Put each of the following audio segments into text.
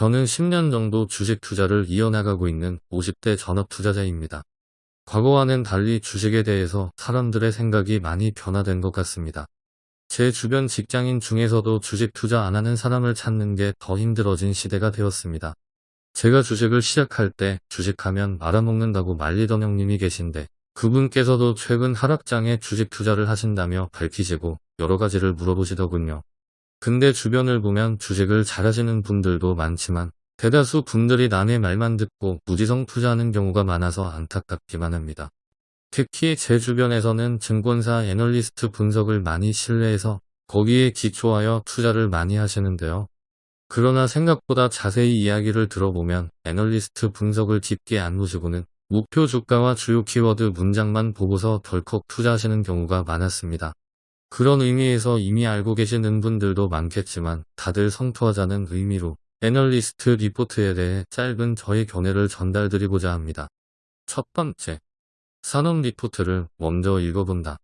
저는 10년 정도 주식 투자를 이어나가고 있는 50대 전업 투자자입니다. 과거와는 달리 주식에 대해서 사람들의 생각이 많이 변화된 것 같습니다. 제 주변 직장인 중에서도 주식 투자 안 하는 사람을 찾는 게 더 힘들어진 시대가 되었습니다. 제가 주식을 시작할 때 주식하면 말아먹는다고 말리던 형님이 계신데 그분께서도 최근 하락장에 주식 투자를 하신다며 밝히시고 여러 가지를 물어보시더군요. 근데 주변을 보면 주식을 잘하시는 분들도 많지만 대다수 분들이 남의 말만 듣고 무지성 투자하는 경우가 많아서 안타깝기만 합니다. 특히 제 주변에서는 증권사 애널리스트 분석을 많이 신뢰해서 거기에 기초하여 투자를 많이 하시는데요. 그러나 생각보다 자세히 이야기를 들어보면 애널리스트 분석을 깊게 안 보시고는 목표 주가와 주요 키워드 문장만 보고서 덜컥 투자하시는 경우가 많았습니다. 그런 의미에서 이미 알고 계시는 분들도 많겠지만 다들 성투하자는 의미로 애널리스트 리포트에 대해 짧은 저의 견해를 전달드리고자 합니다. 첫 번째, 산업 리포트를 먼저 읽어본다.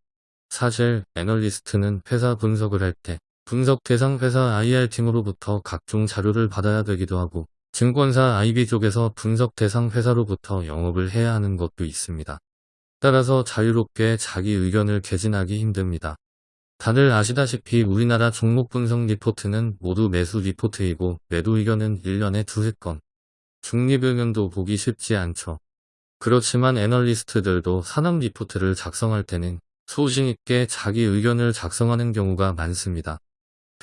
사실 애널리스트는 회사 분석을 할 때 분석 대상 회사 IR팀으로부터 각종 자료를 받아야 되기도 하고 증권사 IB 쪽에서 분석 대상 회사로부터 영업을 해야 하는 것도 있습니다. 따라서 자유롭게 자기 의견을 개진하기 힘듭니다. 다들 아시다시피 우리나라 종목 분석 리포트는 모두 매수 리포트이고 매도 의견은 1년에 두세 건. 중립 의견도 보기 쉽지 않죠. 그렇지만 애널리스트들도 산업 리포트를 작성할 때는 소신 있게 자기 의견을 작성하는 경우가 많습니다.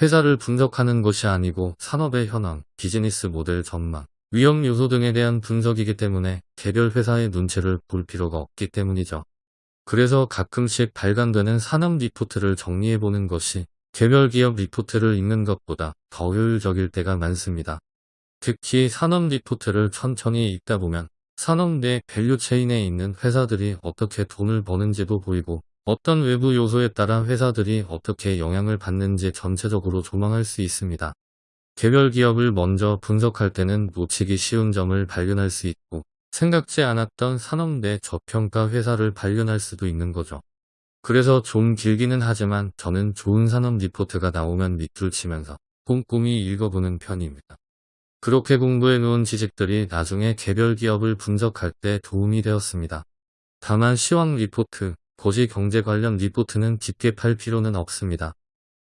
회사를 분석하는 것이 아니고 산업의 현황, 비즈니스 모델 전망, 위험 요소 등에 대한 분석이기 때문에 개별 회사의 눈치를 볼 필요가 없기 때문이죠. 그래서 가끔씩 발간되는 산업 리포트를 정리해보는 것이 개별 기업 리포트를 읽는 것보다 더 효율적일 때가 많습니다. 특히 산업 리포트를 천천히 읽다 보면 산업 내 value chain에 있는 회사들이 어떻게 돈을 버는지도 보이고 어떤 외부 요소에 따라 회사들이 어떻게 영향을 받는지 전체적으로 조망할 수 있습니다. 개별 기업을 먼저 분석할 때는 놓치기 쉬운 점을 발견할 수 있고 생각지 않았던 산업 내 저평가 회사를 발견할 수도 있는 거죠. 그래서 좀 길기는 하지만 저는 좋은 산업 리포트가 나오면 밑줄 치면서 꼼꼼히 읽어보는 편입니다. 그렇게 공부해 놓은 지식들이 나중에 개별 기업을 분석할 때 도움이 되었습니다. 다만 시황 리포트, 거시 경제 관련 리포트는 깊게 팔 필요는 없습니다.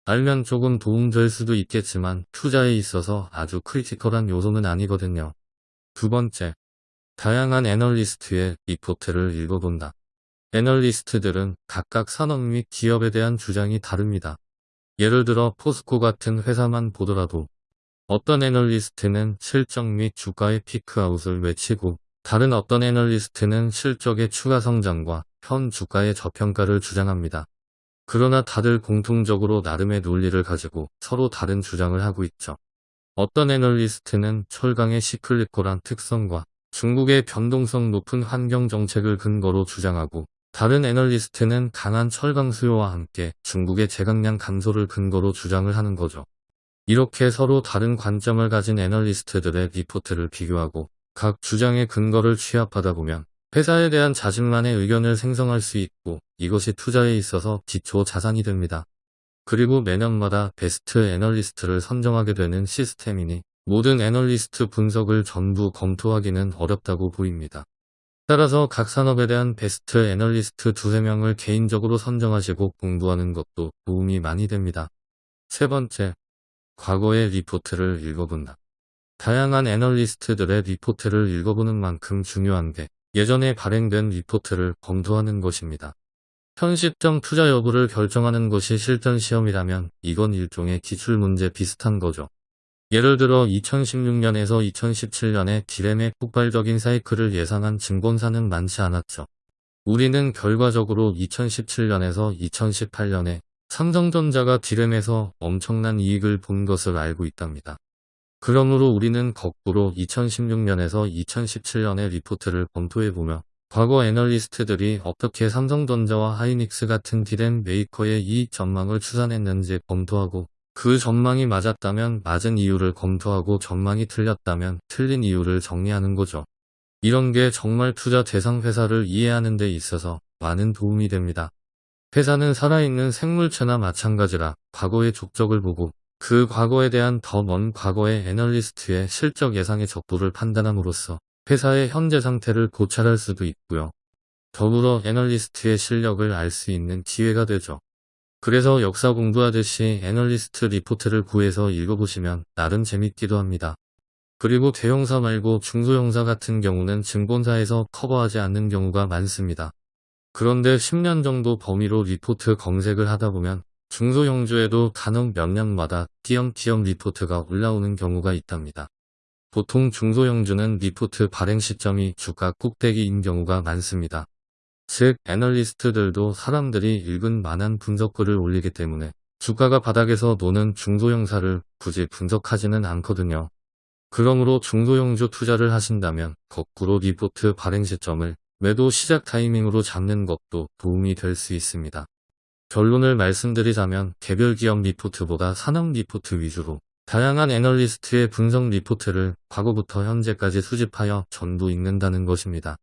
알면 조금 도움될 수도 있겠지만 투자에 있어서 아주 critical한 요소는 아니거든요. 두 번째, 다양한 애널리스트의 리포트를 읽어본다. 애널리스트들은 각각 산업 및 기업에 대한 주장이 다릅니다. 예를 들어 포스코 같은 회사만 보더라도 어떤 애널리스트는 실적 및 주가의 peak out을 외치고 다른 어떤 애널리스트는 실적의 추가 성장과 현 주가의 저평가를 주장합니다. 그러나 다들 공통적으로 나름의 논리를 가지고 서로 다른 주장을 하고 있죠. 어떤 애널리스트는 철강의 cyclical한 특성과 중국의 변동성 높은 환경 정책을 근거로 주장하고 다른 애널리스트는 강한 철강 수요와 함께 중국의 제강량 감소를 근거로 주장을 하는 거죠. 이렇게 서로 다른 관점을 가진 애널리스트들의 리포트를 비교하고 각 주장의 근거를 취합하다 보면 회사에 대한 자신만의 의견을 생성할 수 있고 이것이 투자에 있어서 기초 자산이 됩니다. 그리고 매년마다 베스트 애널리스트를 선정하게 되는 시스템이니 모든 애널리스트 분석을 전부 검토하기는 어렵다고 보입니다. 따라서 각 산업에 대한 베스트 애널리스트 두세 명을 개인적으로 선정하시고 공부하는 것도 도움이 많이 됩니다. 세 번째, 과거의 리포트를 읽어본다. 다양한 애널리스트들의 리포트를 읽어보는 만큼 중요한 게 예전에 발행된 리포트를 검토하는 것입니다. 현 시점 투자 여부를 결정하는 것이 실전 시험이라면 이건 일종의 기출 문제 비슷한 거죠. 예를 들어 2016년에서 2017년에 디램의 폭발적인 사이클을 예상한 증권사는 많지 않았죠. 우리는 결과적으로 2017년에서 2018년에 삼성전자가 디램에서 엄청난 이익을 본 것을 알고 있답니다. 그러므로 우리는 거꾸로 2016년에서 2017년의 리포트를 검토해보며 과거 애널리스트들이 어떻게 삼성전자와 하이닉스 같은 디램 메이커의 이익 전망을 추산했는지 검토하고 그 전망이 맞았다면 맞은 이유를 검토하고 전망이 틀렸다면 틀린 이유를 정리하는 거죠. 이런 게 정말 투자 대상 회사를 이해하는 데 있어서 많은 도움이 됩니다. 회사는 살아있는 생물체나 마찬가지라 과거의 족적을 보고 그 과거에 대한 더 먼 과거의 애널리스트의 실적 예상의 적중도를 판단함으로써 회사의 현재 상태를 고찰할 수도 있고요. 더불어 애널리스트의 실력을 알 수 있는 기회가 되죠. 그래서 역사 공부하듯이 애널리스트 리포트를 구해서 읽어보시면 나름 재밌기도 합니다. 그리고 대형사 말고 중소형사 같은 경우는 증권사에서 커버하지 않는 경우가 많습니다. 그런데 10년 정도 범위로 리포트 검색을 하다 보면 중소형주에도 간혹 몇 년마다 띄엄띄엄 리포트가 올라오는 경우가 있답니다. 보통 중소형주는 리포트 발행 시점이 주가 꼭대기인 경우가 많습니다. 즉 애널리스트들도 사람들이 읽을 만한 분석글을 올리기 때문에 주가가 바닥에서 노는 중소형사를 굳이 분석하지는 않거든요. 그러므로 중소형주 투자를 하신다면 거꾸로 리포트 발행 시점을 매도 시작 타이밍으로 잡는 것도 도움이 될 수 있습니다. 결론을 말씀드리자면 개별 기업 리포트보다 산업 리포트 위주로 다양한 애널리스트의 분석 리포트를 과거부터 현재까지 수집하여 전부 읽는다는 것입니다.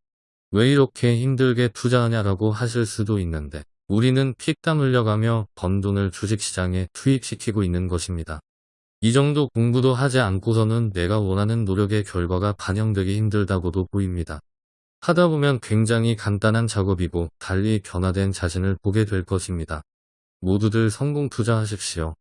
왜 이렇게 힘들게 투자하냐라고 하실 수도 있는데 우리는 피땀 흘려가며 번 돈을 주식시장에 투입시키고 있는 것입니다. 이 정도 공부도 하지 않고서는 내가 원하는 노력의 결과가 반영되기 힘들다고도 보입니다. 하다 보면 굉장히 간단한 작업이고 달리 변화된 자신을 보게 될 것입니다. 모두들 성공 투자하십시오.